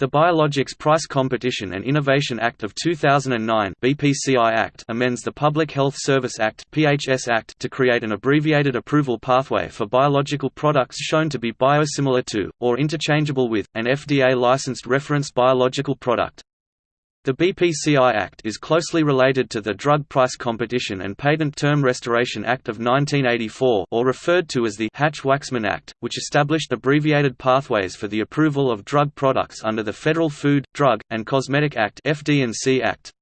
The Biologics Price Competition and Innovation Act of 2009 BPCI Act amends the Public Health Service Act PHS Act to create an abbreviated approval pathway for biological products shown to be biosimilar to, or interchangeable with, an FDA-licensed reference biological product. The BPCI Act is closely related to the Drug Price Competition and Patent Term Restoration Act of 1984 or referred to as the Hatch-Waxman Act, which established abbreviated pathways for the approval of drug products under the Federal Food, Drug, and Cosmetic Act FD&C Act.